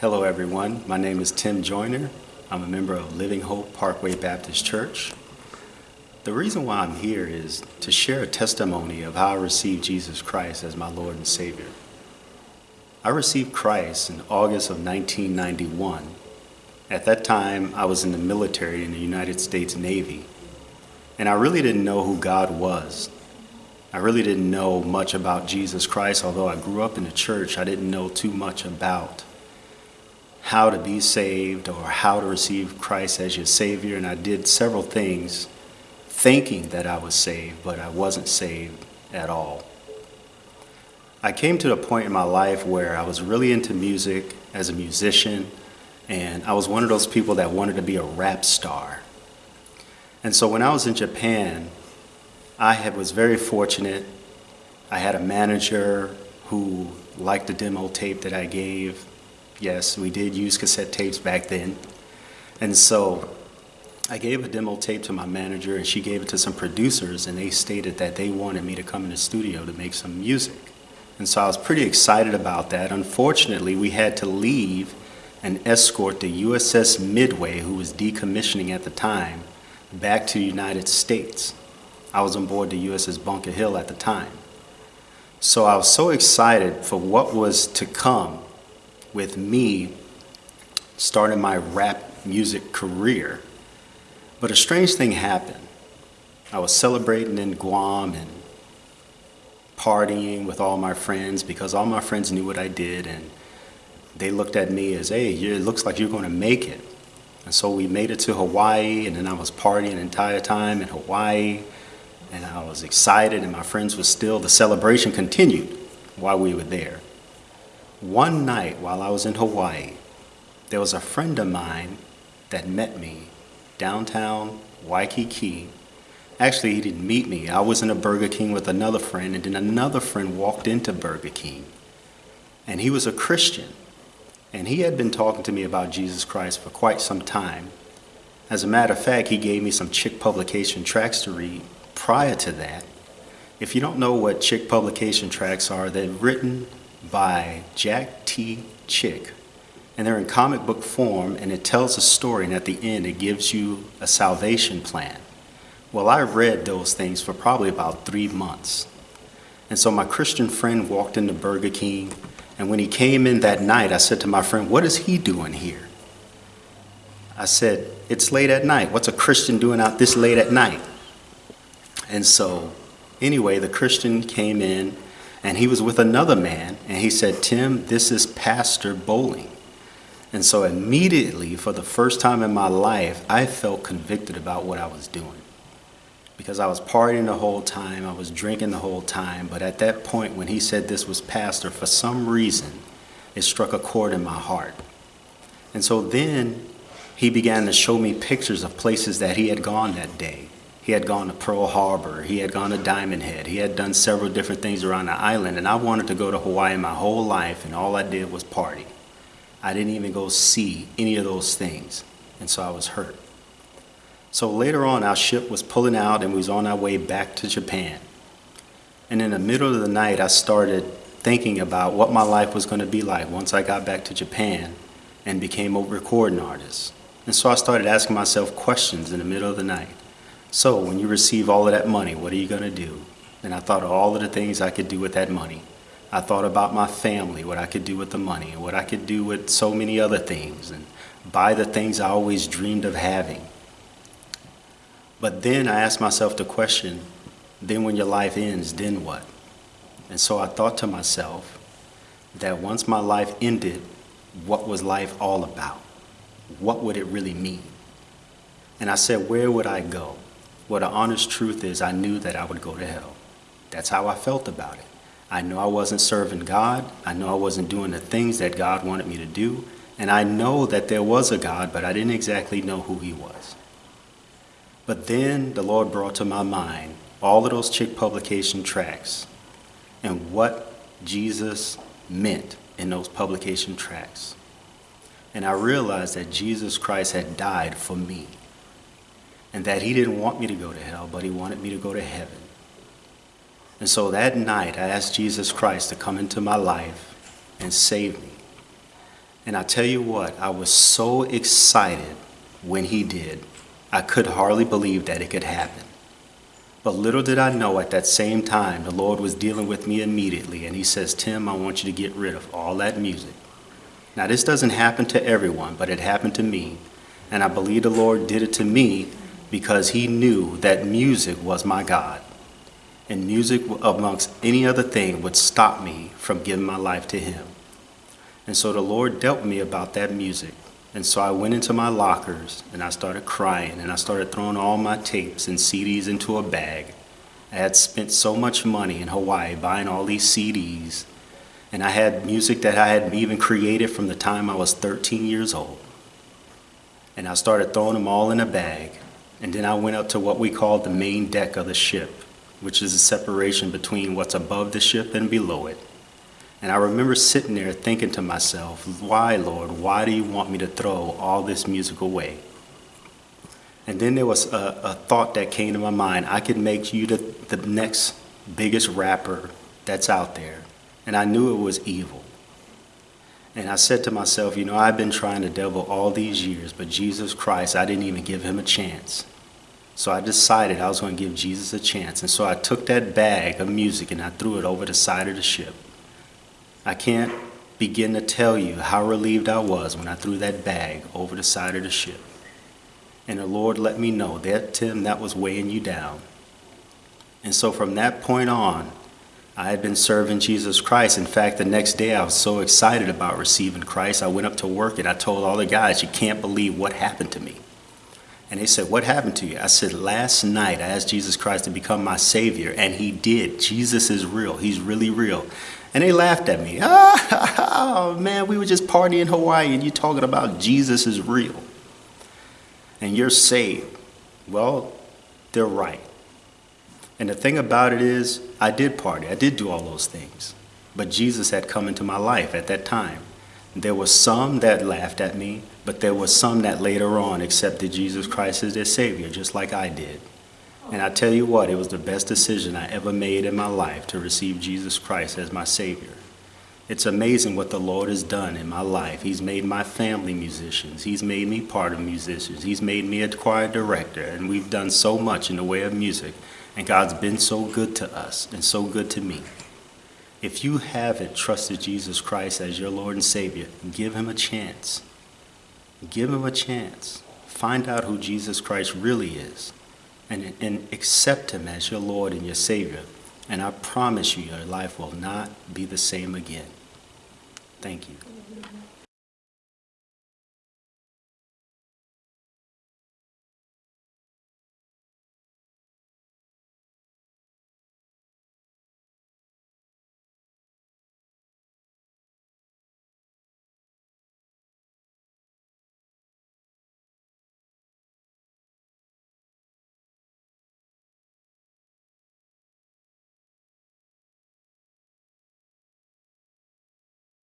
Hello, everyone. My name is Tim Joyner. I'm a member of Living Hope Parkway Baptist Church. The reason why I'm here is to share a testimony of how I received Jesus Christ as my Lord and Savior. I received Christ in August of 1991. At that time, I was in the military in the United States Navy, and I really didn't know who God was. I really didn't know much about Jesus Christ, although I grew up in the church, I didn't know too much about how to be saved or how to receive Christ as your Savior, and I did several things thinking that I was saved, but I wasn't saved at all. I came to a point in my life where I was really into music as a musician, and I was one of those people that wanted to be a rap star. And so when I was in Japan, I had, was very fortunate. I had a manager who liked the demo tape that I gave. Yes, we did use cassette tapes back then. And so I gave a demo tape to my manager and she gave it to some producers and they stated that they wanted me to come in the studio to make some music. And so I was pretty excited about that. Unfortunately, we had to leave and escort the USS Midway, who was decommissioning at the time, back to the United States. I was on board the USS Bunker Hill at the time. So I was so excited for what was to come with me starting my rap music career but a strange thing happened. I was celebrating in Guam and partying with all my friends because all my friends knew what I did and they looked at me as, hey, it looks like you're going to make it. And so we made it to Hawaii and then I was partying the entire time in Hawaii and I was excited and my friends were still, the celebration continued while we were there. One night while I was in Hawaii, there was a friend of mine that met me downtown Waikiki. Actually, he didn't meet me. I was in a Burger King with another friend, and then another friend walked into Burger King. And he was a Christian. And he had been talking to me about Jesus Christ for quite some time. As a matter of fact, he gave me some Chick publication tracts to read prior to that. If you don't know what Chick publication tracts are, they're written by Jack T. Chick, and they're in comic book form and it tells a story and at the end it gives you a salvation plan. Well, I read those things for probably about three months. And so my Christian friend walked into Burger King and when he came in that night, I said to my friend, what is he doing here? I said, it's late at night. What's a Christian doing out this late at night? And so anyway, the Christian came in and he was with another man and he said, Tim, this is Pastor Bowling. And so immediately, for the first time in my life, I felt convicted about what I was doing. Because I was partying the whole time, I was drinking the whole time, but at that point when he said this was pastor, for some reason, it struck a chord in my heart. And so then he began to show me pictures of places that he had gone that day. He had gone to Pearl Harbor, he had gone to Diamond Head, he had done several different things around the island, and I wanted to go to Hawaii my whole life, and all I did was party. I didn't even go see any of those things. And so I was hurt. So later on, our ship was pulling out and we was on our way back to Japan. And in the middle of the night, I started thinking about what my life was going to be like once I got back to Japan and became a recording artist. And so I started asking myself questions in the middle of the night. So when you receive all of that money, what are you going to do? And I thought of all of the things I could do with that money. I thought about my family, what I could do with the money, and what I could do with so many other things, and buy the things I always dreamed of having. But then I asked myself the question, then when your life ends, then what? And so I thought to myself that once my life ended, what was life all about? What would it really mean? And I said, where would I go? Well, the honest truth is I knew that I would go to hell. That's how I felt about it. I know I wasn't serving God. I know I wasn't doing the things that God wanted me to do. And I know that there was a God, but I didn't exactly know who he was. But then the Lord brought to my mind all of those Chick publication tracts and what Jesus meant in those publication tracks. And I realized that Jesus Christ had died for me and that he didn't want me to go to hell, but he wanted me to go to heaven. And so that night, I asked Jesus Christ to come into my life and save me. And I tell you what, I was so excited when he did. I could hardly believe that it could happen. But little did I know at that same time, the Lord was dealing with me immediately. And he says, Tim, I want you to get rid of all that music. Now, this doesn't happen to everyone, but it happened to me. And I believe the Lord did it to me because he knew that music was my God. And music, amongst any other thing, would stop me from giving my life to him. And so the Lord dealt me about that music. And so I went into my lockers and I started crying and I started throwing all my tapes and CDs into a bag. I had spent so much money in Hawaii buying all these CDs. And I had music that I had even created from the time I was 13 years old. And I started throwing them all in a bag. And then I went up to what we call the main deck of the ship, which is a separation between what's above the ship and below it. And I remember sitting there thinking to myself, why, Lord, why do you want me to throw all this music away? And then there was a, a thought that came to my mind. I could make you the, the next biggest rapper that's out there. And I knew it was evil. And I said to myself, you know, I've been trying the devil all these years, but Jesus Christ, I didn't even give him a chance. So I decided I was going to give Jesus a chance. And so I took that bag of music and I threw it over the side of the ship. I can't begin to tell you how relieved I was when I threw that bag over the side of the ship. And the Lord let me know that, Tim, that was weighing you down. And so from that point on, I had been serving Jesus Christ. In fact, the next day I was so excited about receiving Christ, I went up to work and I told all the guys, You can't believe what happened to me. And they said, What happened to you? I said, Last night I asked Jesus Christ to become my Savior, and He did. Jesus is real. He's really real. And they laughed at me. Oh, man, we were just partying in Hawaii and you're talking about Jesus is real. And you're saved. Well, they're right. And the thing about it is, I did party. I did do all those things. But Jesus had come into my life at that time. There were some that laughed at me, but there were some that later on accepted Jesus Christ as their Savior, just like I did. And I tell you what, it was the best decision I ever made in my life to receive Jesus Christ as my Savior. It's amazing what the Lord has done in my life. He's made my family musicians. He's made me part of musicians. He's made me a choir director. And we've done so much in the way of music. And God's been so good to us and so good to me. If you haven't trusted Jesus Christ as your Lord and Savior, give him a chance. Give him a chance. Find out who Jesus Christ really is and, and accept Him as your Lord and your Savior. And I promise you, your life will not be the same again. Thank you.